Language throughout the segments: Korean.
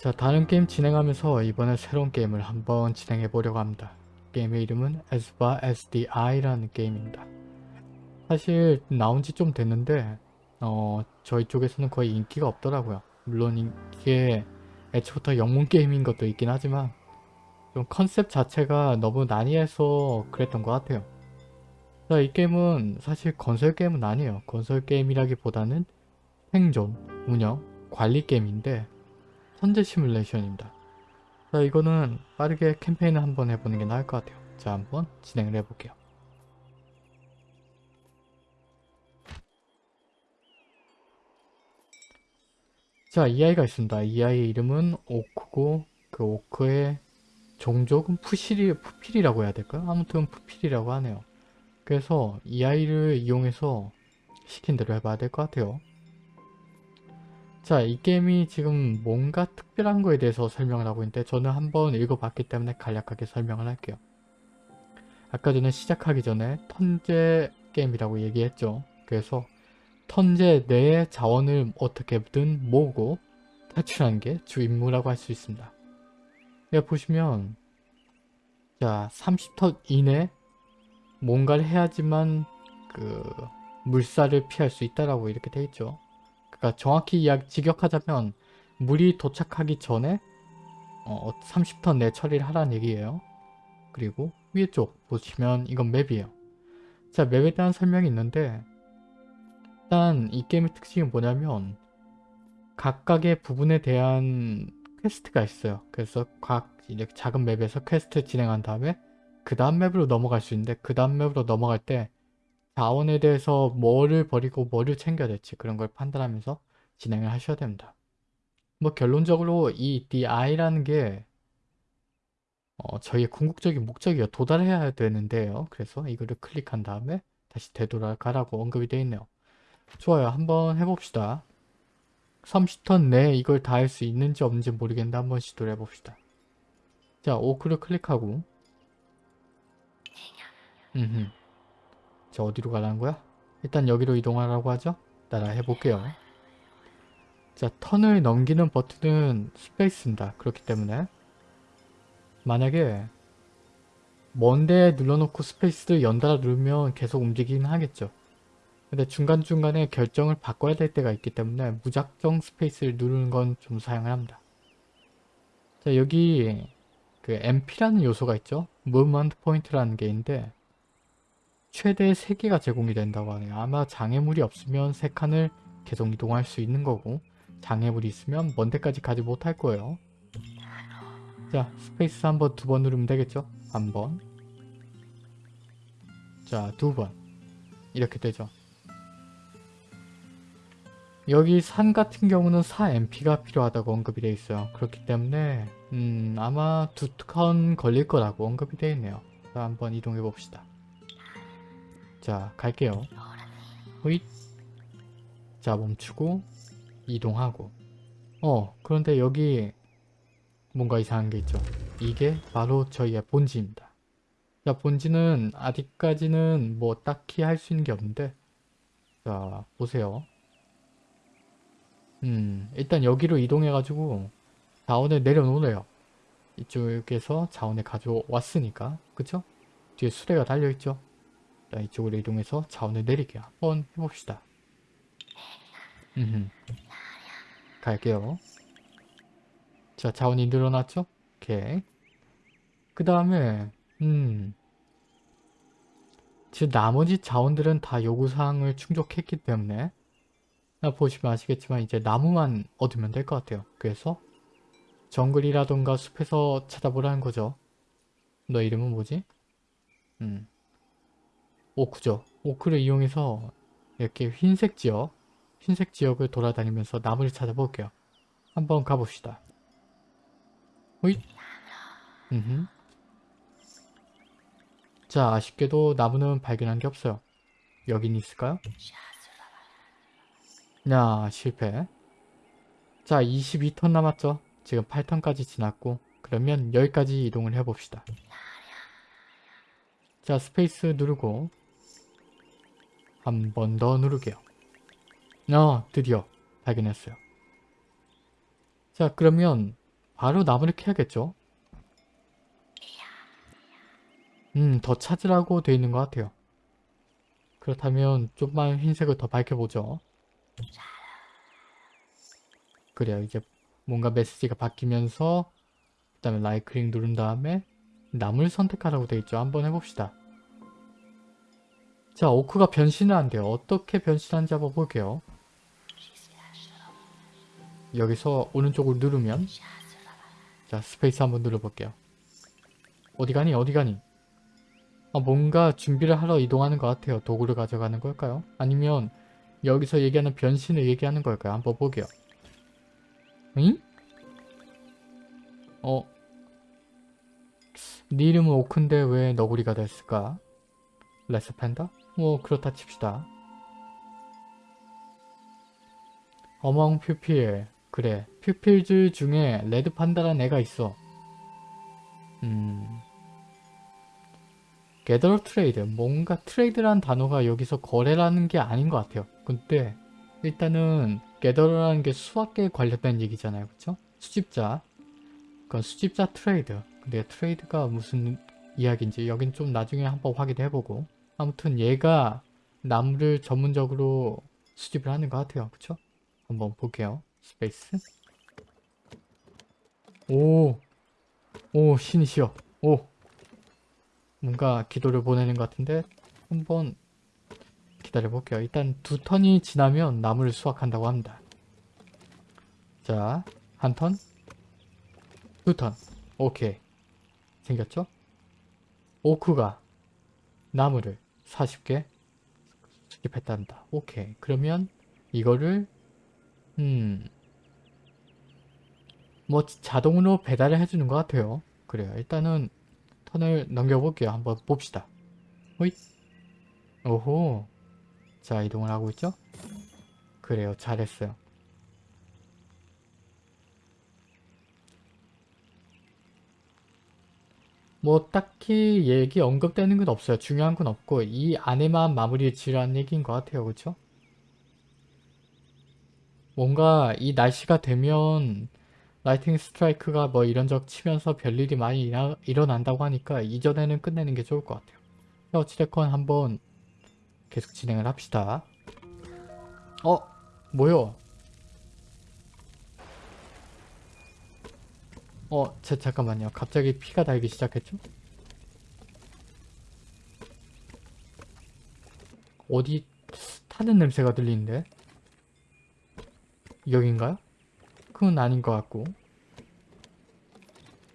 자 다른 게임 진행하면서 이번에 새로운 게임을 한번 진행해 보려고 합니다. 게임의 이름은 Asba SDI라는 게임입니다. 사실 나온 지 좀 됐는데 어 저희 쪽에서는 거의 인기가 없더라고요. 물론 이게 애초부터 영문 게임인 것도 있긴 하지만 좀 컨셉 자체가 너무 난이해서 그랬던 것 같아요. 자, 이 게임은 사실 건설 게임은 아니에요. 건설 게임이라기보다는 생존, 운영, 관리 게임인데 선제 시뮬레이션입니다. 자, 이거는 빠르게 캠페인을 한번 해보는 게 나을 것 같아요. 자, 한번 진행을 해볼게요. 자, 이 아이가 있습니다. 이 아이의 이름은 오크고 그 오크의 종족은 푸실이, 푸필이라고 해야 될까요? 아무튼 푸필이라고 하네요. 그래서 이 아이를 이용해서 시킨 대로 해봐야 될 것 같아요. 자, 이 게임이 지금 뭔가 특별한 거에 대해서 설명을 하고 있는데 저는 한번 읽어봤기 때문에 간략하게 설명을 할게요. 아까 전에 시작하기 전에 턴제 게임이라고 얘기했죠. 그래서 턴제 내의 자원을 어떻게든 모으고 탈출하는 게주 임무라고 할 수 있습니다. 여기 보시면 자 30턴 이내 뭔가를 해야지만 그 물살을 피할 수 있다라고 이렇게 돼 있죠. 그러니까 정확히 이야기 직역하자면 물이 도착하기 전에 어, 30턴 내 처리를 하라는 얘기예요. 그리고 위에 쪽 보시면 이건 맵이에요. 자 맵에 대한 설명이 있는데 일단 이 게임의 특징이 뭐냐면 각각의 부분에 대한 quest가 있어요. 그래서 각 이렇게 작은 map에서 quest 진행한 다음에 그 다음 map으로 넘어갈 수 있는데 그 다음 map으로 넘어갈 때 자원에 대해서 뭐를 버리고 뭐를 챙겨야 될지 그런 걸 판단하면서 진행을 하셔야 됩니다. 뭐 결론적으로 이 DI라는 게 어, 저희의 궁극적인 목적이요. 도달해야 되는데요. 그래서 이거를 클릭한 다음에 다시 되돌아가라고 언급이 되어 있네요. 좋아요. 한번 해봅시다. 30턴 내에 이걸 다 할 수 있는지 없는지 모르겠는데 한번 시도를 해봅시다. 자, 오크를 클릭하고 음흠. 자, 어디로 가라는 거야? 일단 여기로 이동하라고 하죠? 따라 해볼게요. 자, 턴을 넘기는 버튼은 space입니다. 그렇기 때문에 만약에 먼데 눌러놓고 space를 연달아 누르면 계속 움직이긴 하겠죠. 근데 중간중간에 결정을 바꿔야 될 때가 있기 때문에 무작정 space를 누르는 건 좀 사용을 합니다. 자 여기 그 MP라는 요소가 있죠. Movement Point라는 게 있는데 최대 3개가 제공이 된다고 하네요. 아마 장애물이 없으면 3칸을 계속 이동할 수 있는 거고 장애물이 있으면 먼 데까지 가지 못할 거예요. 자 space 한 번, 두 번 누르면 되겠죠? 한 번. 자, 두 번. 이렇게 되죠. 여기 산 같은 경우는 4MP가 필요하다고 언급이 되어 있어요. 그렇기 때문에 음, 아마 두턴 걸릴 거라고 언급이 되어 있네요. 자, 한번 이동해 봅시다. 자, 갈게요. 호잇. 자, 멈추고 이동하고 어, 그런데 여기 뭔가 이상한 게 있죠. 이게 바로 저희의 본지입니다. 자, 본지는 아직까지는 뭐 딱히 할 수 있는 게 없는데 자, 보세요. 음, 일단 여기로 이동해 가지고 자원을 내려놓으래요. 이쪽에서 자원을 가져왔으니까 그쵸? 뒤에 수레가 달려있죠? 자, 이쪽으로 이동해서 자원을 내리게요. 한번 해봅시다. 음, 갈게요. 자, 자원이 늘어났죠? 오케이. 그 다음에 음 지금 나머지 자원들은 다 요구사항을 충족했기 때문에 보시면 아시겠지만 이제 나무만 얻으면 될 것 같아요. 그래서 정글이라던가 숲에서 찾아보라는 거죠. 너 이름은 뭐지? 음. 오크죠. 오크를 이용해서 이렇게 흰색 지역, 흰색 지역을 돌아다니면서 나무를 찾아볼게요. 한번 가봅시다. 호잇. 자, 아쉽게도 나무는 발견한 게 없어요. 여긴 있을까요? 야, 실패. 자, 22턴 남았죠? 지금 8턴까지 지났고 그러면 여기까지 이동을 해봅시다. 자, space 누르고 한 번 더 누를게요. 어, 드디어 발견했어요. 자, 그러면 바로 나무를 캐야겠죠? 음, 더 찾으라고 돼 있는 것 같아요. 그렇다면 좀만 흰색을 더 밝혀보죠. 그래요. 이제 뭔가 메시지가 바뀌면서 그 다음에 클릭 누른 다음에 나무를 선택하라고 돼 있죠. 한번 해봅시다. 자, 오크가 변신을 한대요. 어떻게 변신하는지 한번 볼게요. 여기서 오른쪽으로 누르면 자, 스페이스 한번 눌러볼게요. 어디 가니? 어디 가니? 아, 뭔가 준비를 하러 이동하는 것 같아요. 도구를 가져가는 걸까요? 아니면 여기서 얘기하는 변신을 얘기하는 걸까요? 한번 보게요. 응? 어? 네 이름은 오크인데 왜 너구리가 됐을까? 레서 팬다? 뭐 그렇다 칩시다. among pupil 그래 pupil들 중에 red panda란 애가 있어. 음... gather trade 뭔가 trade라는 단어가 여기서 거래라는 게 아닌 것 같아요. 근데 일단은 gather라는 게 수확에 관련된 얘기잖아요. 그쵸? 수집자 그건 수집자 trade 근데 trade가 무슨 이야기인지 여긴 좀 나중에 한번 확인해보고 아무튼 얘가 나무를 전문적으로 수집을 하는 것 같아요. 그쵸? 한번 볼게요. 스페이스 오! 오 신이시여 오! 뭔가 기도를 보내는 것 같은데 한번 기다려볼게요. 일단 두 턴이 지나면 나무를 수확한다고 합니다. 자, 한 턴, 두 턴, 오케이. 생겼죠? 오크가 나무를 40개 수집했단다. 오케이. 그러면 이거를 음... 뭐 자동으로 배달을 해주는 것 같아요. 그래요. 일단은 턴을 넘겨볼게요. 한번 봅시다. 호잇. 오호. 자, 이동을 하고 있죠? 그래요. 잘했어요. 뭐 딱히 얘기 언급되는 건 없어요. 중요한 건 없고 이 안에만 마무리 지으라는 얘기인 것 같아요. 그쵸? 뭔가 이 날씨가 되면 라이팅 스트라이크가 뭐 이런저런 치면서 별일이 많이 일어, 일어난다고 하니까 이전에는 끝내는 게 좋을 것 같아요. 어찌됐건 한번 계속 진행을 합시다. 어? 뭐요? 어, 제, 잠깐만요. 갑자기 피가 달기 시작했죠? 어디 타는 냄새가 들리는데? 여긴가요? 그건 아닌 것 같고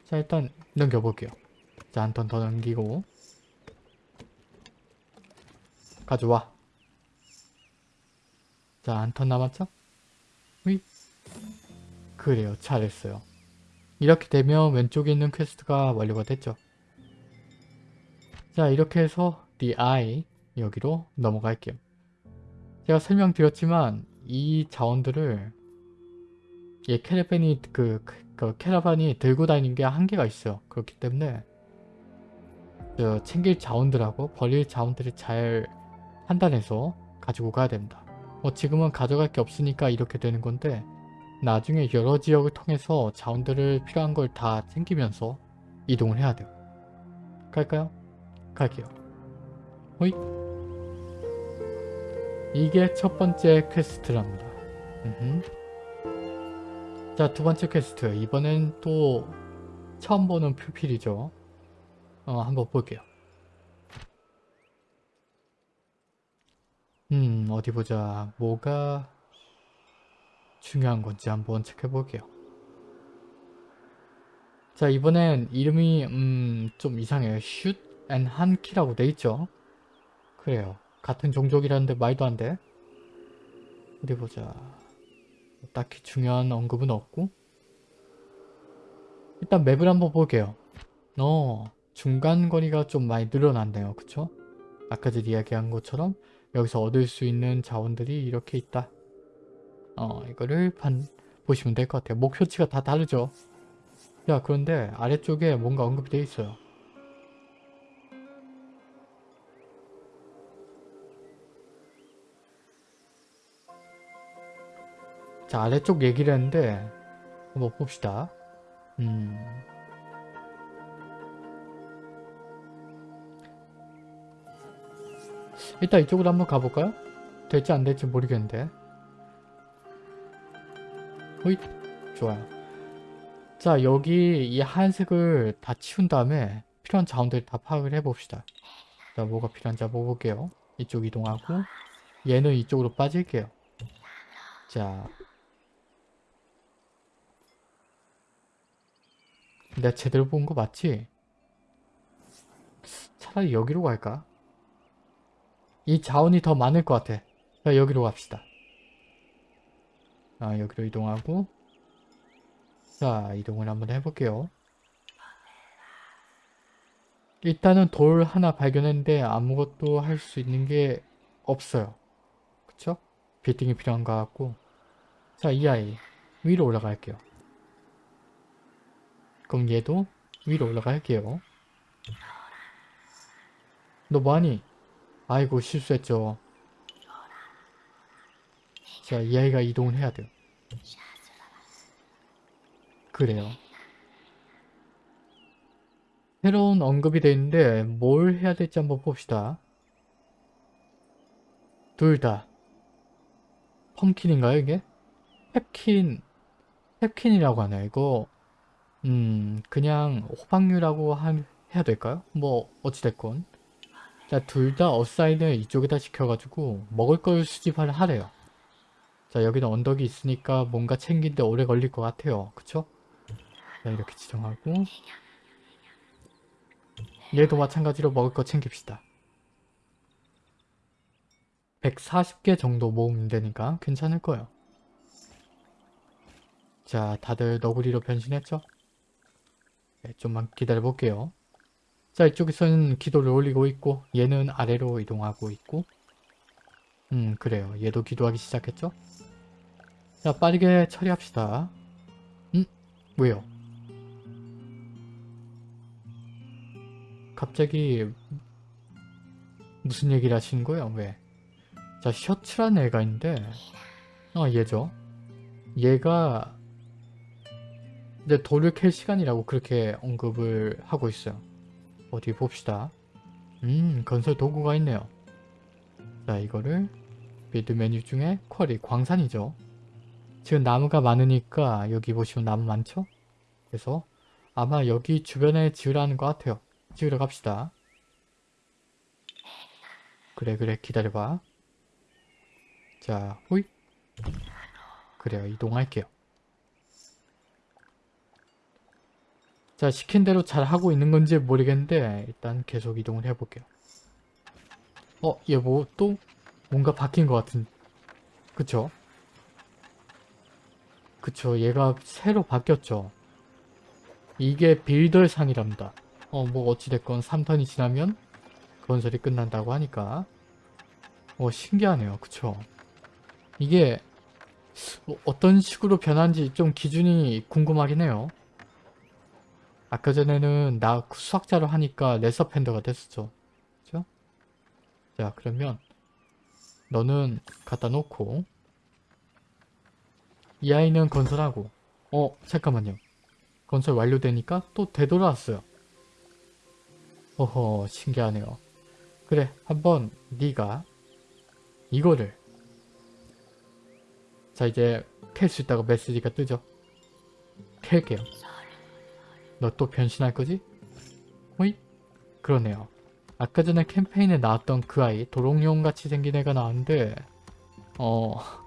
자 일단 넘겨볼게요 자 한 턴 더 넘기고 가져와 자 한 턴 남았죠? 휘 그래요 잘했어요 이렇게 되면 왼쪽에 있는 quest가 완료가 됐죠 자 이렇게 해서 The Eye 여기로 넘어갈게요 제가 설명드렸지만 이 자원들을 예, 캐러반이 그, 그, 그 캐러반이 들고 다니는 게 한계가 있어요. 그렇기 때문에 저 챙길 자원들하고 버릴 자원들을 잘 판단해서 가지고 가야 됩니다. 뭐 지금은 가져갈 게 없으니까 이렇게 되는 건데 나중에 여러 지역을 통해서 자원들을 필요한 걸 다 챙기면서 이동을 해야 돼요. 갈까요? 갈게요. 호이 이게 첫 번째 quest랍니다. 자, 두 번째 퀘스트. 이번엔 또 처음 보는 pupil이죠. 어, 한번 볼게요. 음, 어디 보자. 뭐가 중요한 건지 한번 체크해 볼게요. 자, 이번엔 이름이 음, 좀 이상해요. 슛 앤 한키라고 돼 있죠. 그래요. 같은 종족이라는데 말도 안 돼. 어디 보자. 딱히 중요한 언급은 없고 일단 map을 한번 볼게요. 어, 중간 거리가 좀 많이 늘어났네요. 그쵸? 아까 이야기한 것처럼 여기서 얻을 수 있는 자원들이 이렇게 있다. 어, 이거를 반, 보시면 될 것 같아요. 목표치가 다 다르죠? 야, 그런데 아래쪽에 뭔가 언급이 되어 있어요. 자 아래쪽 얘기를 했는데 한번 봅시다 음. 일단 이쪽으로 한번 가볼까요? 될지 안 될지 모르겠는데. 호잇. 좋아요. 자, 여기 이 하얀색을 다 치운 다음에 필요한 자원들 다 파악을 해봅시다. 자, 뭐가 필요한지 한번 볼게요. 이쪽 이동하고 얘는 이쪽으로 빠질게요. 자, 내가 제대로 본 거 맞지? 차라리 여기로 갈까? 이 자원이 더 많을 것 같아. 자, 여기로 갑시다. 아, 여기로 이동하고 자, 이동을 한번 해볼게요. 일단은 돌 하나 발견했는데 아무것도 할 수 있는 게 없어요. 그쵸? 빌딩이 필요한 것 같고 자, 이 아이 위로 올라갈게요. 그럼 얘도 위로 올라갈게요. 너 뭐하니? 아이고 실수했죠. 자, 이 아이가 이동을 해야 돼요. 그래요. 새로운 언급이 돼 있는데 뭘 해야 될지 한번 봅시다. 둘 다. 펌킨인가요 이게? 펩킨 펩킨이라고 하나요? 이거 음 그냥 호박류라고 한, 해야 될까요? 뭐 어찌됐건 자 둘 다 어사인을 이쪽에다 시켜가지고 먹을 걸 수집을 하래요. 자 여기는 언덕이 있으니까 뭔가 챙긴데 오래 걸릴 것 같아요. 그쵸? 자 이렇게 지정하고 얘도 마찬가지로 먹을 거 챙깁시다. 140개 정도 모으면 되니까 괜찮을 거예요. 자 다들 너구리로 변신했죠? 네, 좀만 기다려 볼게요. 자 이쪽에서는 기도를 올리고 있고 얘는 아래로 이동하고 있고 음 그래요. 얘도 기도하기 시작했죠? 자 빠르게 처리합시다. 음? 왜요? 갑자기 무슨 얘기를 하시는 거예요? 왜? 자 셔츠라는 애가 있는데 아 얘죠. 얘가 이제 돌을 캘 시간이라고 그렇게 언급을 하고 있어요. 어디 봅시다. 음 건설 도구가 있네요. 자 이거를 build 메뉴 중에 quarry 광산이죠. 지금 나무가 많으니까 여기 보시면 나무 많죠? 그래서 아마 여기 주변에 지으라는 것 같아요. 지으러 갑시다. 그래 그래 기다려봐. 자 호이 그래요 이동할게요. 자 시킨 대로 잘 하고 있는 건지 모르겠는데 일단 계속 이동을 해볼게요. 어 얘 뭐 또 뭔가 바뀐 것 같은 그쵸? 그쵸 얘가 새로 바뀌었죠. 이게 빌더 상이랍니다. 어 뭐 어찌됐건 3턴이 지나면 건설이 끝난다고 하니까 어 신기하네요. 그쵸? 이게 어, 어떤 식으로 변한지 좀 기준이 궁금하긴 해요. 아까 전에는 나 수학자로 하니까 레서 팬더가 됐었죠. 그죠? 자 그러면 너는 갖다 놓고 이 아이는 건설하고 어 잠깐만요. 건설 완료되니까 또 되돌아왔어요. 어허 신기하네요. 그래 한번 네가 이거를 자 이제 캘 수 있다고 메시지가 뜨죠. 캘게요. 너 또 변신할 거지? 호잇? 그러네요. 아까 전에 캠페인에 나왔던 그 아이 도롱뇽 같이 생긴 애가 나왔는데 어...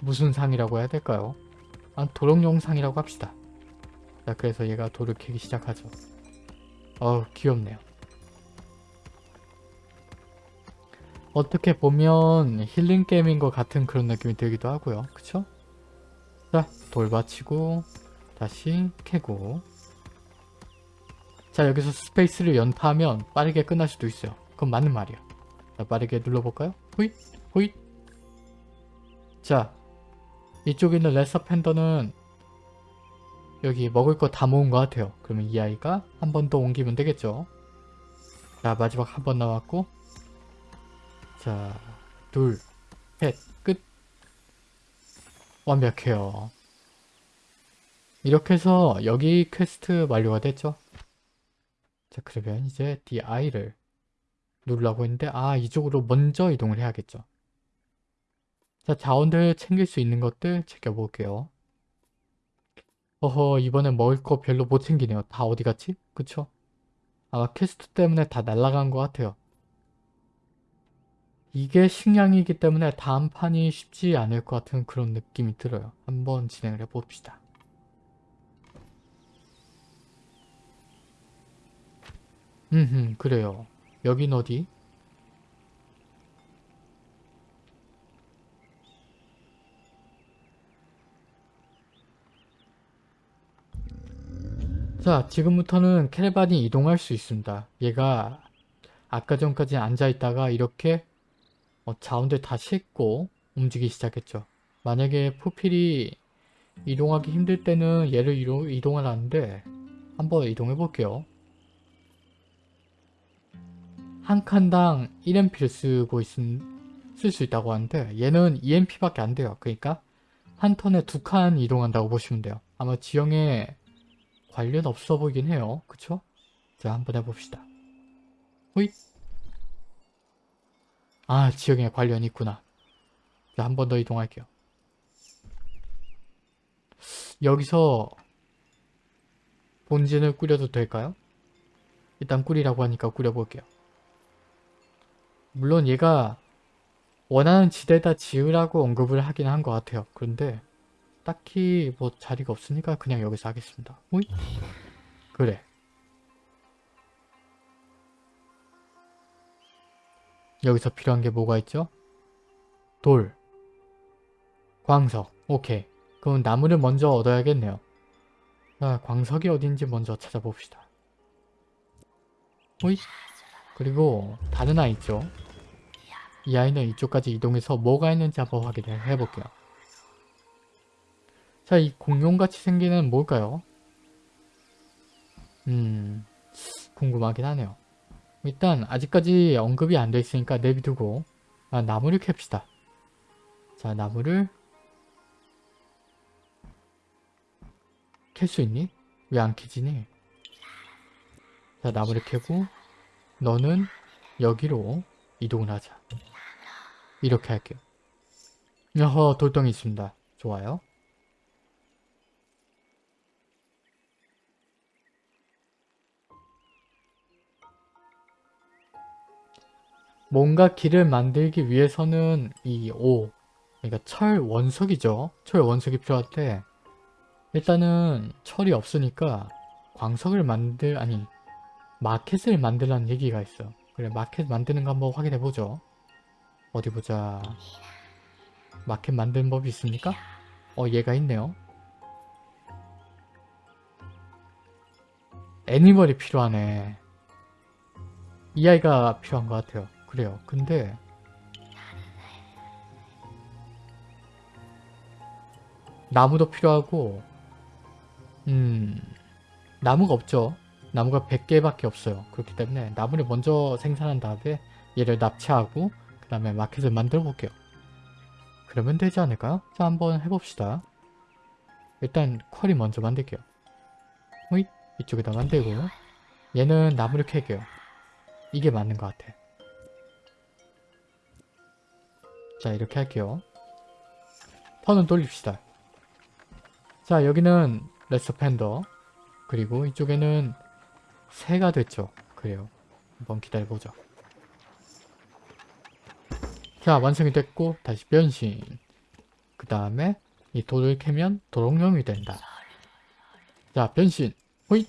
무슨 상이라고 해야 될까요? 아 도롱뇽 상이라고 합시다. 자 그래서 얘가 돌을 캐기 시작하죠. 어우 귀엽네요. 어떻게 보면 힐링 게임인 것 같은 그런 느낌이 들기도 하고요. 그쵸? 자, 돌 받치고 다시 캐고 자, 여기서 스페이스를 연타하면 빠르게 끝날 수도 있어요. 그건 맞는 말이야. 자, 빠르게 눌러볼까요? 호잇! 호잇! 자, 이쪽에 있는 레서 팬더는 여기 먹을 거 다 모은 것 같아요. 그러면 이 아이가 한 번 더 옮기면 되겠죠. 자, 마지막 한번 남았고 자, 둘, 셋, 끝. 완벽해요. 이렇게 해서 여기 퀘스트 완료가 됐죠. 자 그러면 이제 DI를 누르려고 했는데 아 이쪽으로 먼저 이동을 해야겠죠. 자 자원들 챙길 수 있는 것들 챙겨볼게요. 어허 이번엔 먹을 거 별로 못 챙기네요. 다 어디 갔지? 그쵸? 아마 퀘스트 때문에 다 날아간 것 같아요. 이게 식량이기 때문에 다음 판이 쉽지 않을 것 같은 그런 느낌이 들어요. 한번 진행을 해봅시다. 음, 그래요. 여긴 어디? 자, 지금부터는 캐러반이 이동할 수 있습니다. 얘가 아까 전까지 앉아있다가 이렇게 어, 자원들 다 싣고 움직이기 시작했죠. 만약에 푸필이 이동하기 힘들 때는 얘를 이동, 이동을 하는데 한번 이동해 볼게요. 한 칸당 1MP를 쓰고 쓸 수 있다고 하는데 얘는 2MP밖에 안 돼요. 그러니까 한 턴에 두 칸 이동한다고 보시면 돼요. 아마 지형에 관련 없어 보이긴 해요. 그쵸? 자 한번 해봅시다. 호잇 아 지형에 관련이 있구나. 자 한 번 더 이동할게요. 여기서 본진을 꾸려도 될까요? 일단 꾸리라고 하니까 꾸려볼게요. 물론 얘가 원하는 지대다 지으라고 언급을 하긴 한 것 같아요. 그런데 딱히 뭐 자리가 없으니까 그냥 여기서 하겠습니다. 오이? 그래. 여기서 필요한 게 뭐가 있죠? 돌. 광석. 오케이. 그럼 나무를 먼저 얻어야겠네요. 자, 광석이 어딘지 먼저 찾아봅시다. 오이? 그리고 다른 아이 있죠? 이 아이는 이쪽까지 이동해서 뭐가 있는지 한번 확인을 해볼게요. 자, 이 공룡같이 생기는 뭘까요? 음, 궁금하긴 하네요. 일단 아직까지 언급이 안 돼 있으니까 내비두고 아, 나무를 캡시다. 자, 나무를 캘 수 있니? 왜 안 캐지니? 자, 나무를 캐고 너는 여기로 이동을 하자. 이렇게 할게요. 여허, 돌덩이 있습니다. 좋아요. 뭔가 길을 만들기 위해서는 이 오, 그러니까 철 원석이죠. 철 원석이 필요한데 일단은 철이 없으니까 광석을 만들, 아니 마켓을 만들라는 얘기가 있어. 그래 마켓 만드는 거 한번 확인해 보죠. 어디 보자. 마켓 만드는 법이 있습니까? 어 얘가 있네요. 애니멀이 필요하네. 이 아이가 필요한 것 같아요. 그래요. 근데 나무도 필요하고 음 나무가 없죠. 나무가 100개밖에 없어요. 그렇기 때문에 나무를 먼저 생산한 다음에 얘를 납치하고 그 다음에 마켓을 만들어 볼게요. 그러면 되지 않을까요? 자 한번 해봅시다. 일단 쿼리 먼저 만들게요. 호잇 이쪽에다 만들고 얘는 나무를 캐게요. 이게 맞는 것 같아. 자 이렇게 할게요. 턴은 돌립시다. 자 여기는 레서 팬더 그리고 이쪽에는 새가 됐죠. 그래요. 한번 기다려보죠. 자 완성이 됐고 다시 변신 그 다음에 이 돌을 캐면 도롱뇽이 된다. 자 변신 호잇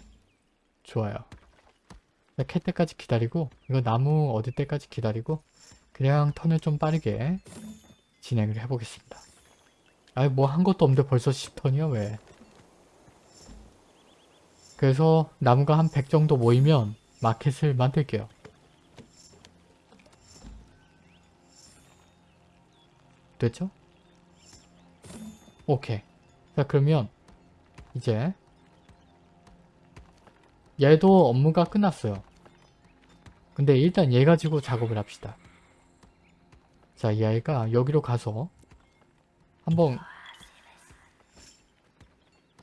좋아요. 캘 때까지 기다리고 이거 나무 얻을 때까지 기다리고 그냥 턴을 좀 빠르게 진행을 해보겠습니다. 아이 뭐한 것도 없는데 벌써 10턴이야 왜? 그래서 나무가 한 100 정도 모이면 마켓을 만들게요. 됐죠? 오케이. 자 그러면 이제 얘도 업무가 끝났어요. 근데 일단 얘 가지고 작업을 합시다. 자, 이 아이가 여기로 가서 한번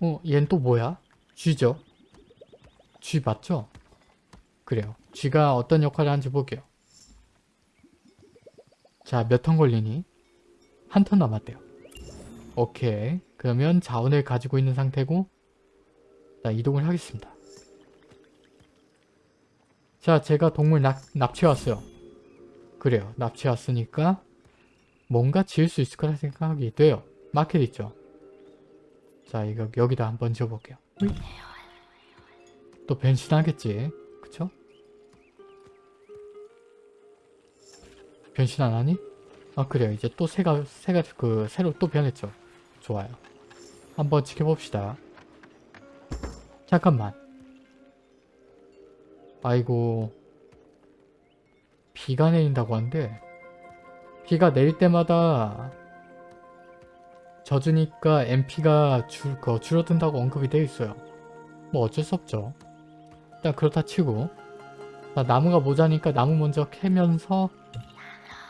어, 얘는 또 뭐야? 쥐죠? 쥐 맞죠? 그래요. 쥐가 어떤 역할을 하는지 볼게요. 자, 몇 턴 걸리니? 한 턴 남았대요. 오케이. 그러면 자원을 가지고 있는 상태고 자, 이동을 하겠습니다. 자, 제가 동물 납, 납치해왔어요. 그래요. 납치해왔으니까 뭔가 지을 수 있을 거라 생각이 돼요. 마켓 있죠? 자, 이거 여기다 한번 지어볼게요. 또 변신하겠지. 그쵸? 변신 안 하니? 아 그래요. 이제 또 새가 새가 그 새로 또 변했죠. 좋아요. 한번 지켜봅시다. 잠깐만. 아이고 비가 내린다고 하는데 비가 내릴 때마다 젖으니까 MP가 줄, 거 줄어든다고 언급이 되어 있어요. 뭐 어쩔 수 없죠. 일단 그렇다 치고 자, 나무가 모자니까 나무 먼저 캐면서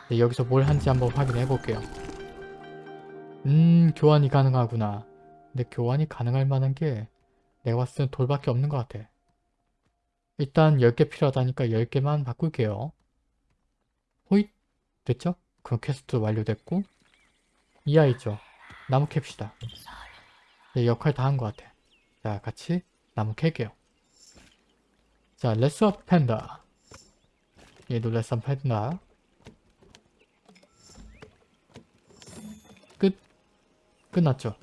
네, 여기서 뭘 할지 한번 확인해 볼게요. 음 교환이 가능하구나. 근데 교환이 가능할 만한 게 내가 봤을 땐 돌밖에 없는 것 같아. 일단 10개 필요하다니까 10개만 바꿀게요. 호잇! 됐죠? 그럼 퀘스트 완료됐고 이 아이 죠. 나무 캡시다. 네, 역할 다 한 것 같아. 자 같이 나무 캘게요. 자 레서 팬다. 얘도 레서 팬다. 끝. 끝났죠.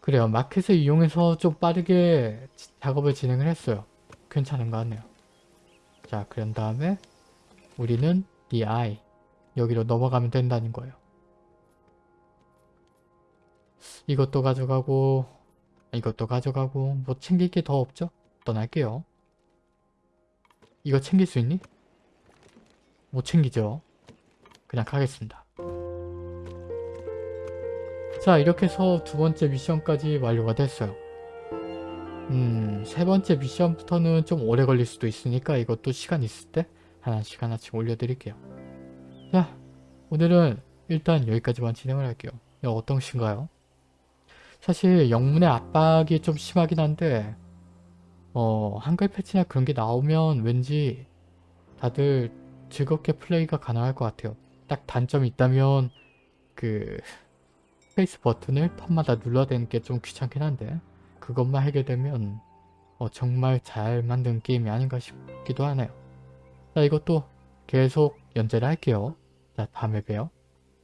그래요. 마켓을 이용해서 좀 빠르게 지- 작업을 진행을 했어요. 괜찮은 것 같네요. 자, 그런 다음에 우리는 the eye 여기로 넘어가면 된다는 거예요. 이것도 가져가고 이것도 가져가고 뭐 챙길 게 더 없죠? 떠날게요. 이거 챙길 수 있니? 못 챙기죠. 그냥 가겠습니다. 자 이렇게 해서 두 번째 미션까지 완료가 됐어요. 음, 세 번째 미션부터는 좀 오래 걸릴 수도 있으니까 이것도 시간 있을 때 하나씩 하나씩 올려드릴게요. 자, 오늘은 일단 여기까지만 진행을 할게요. 야, 어떠신가요? 사실 영문의 압박이 좀 심하긴 한데 어, 한글 패치나 그런 게 나오면 왠지 다들 즐겁게 플레이가 가능할 것 같아요. 딱 단점이 있다면 그 스페이스 버튼을 턴마다 눌러야 되는 게 좀 귀찮긴 한데 그것만 해결되면 어, 정말 잘 만든 게임이 아닌가 싶기도 하네요. 자 이것도 계속 연재를 할게요. 자 다음에 봬요.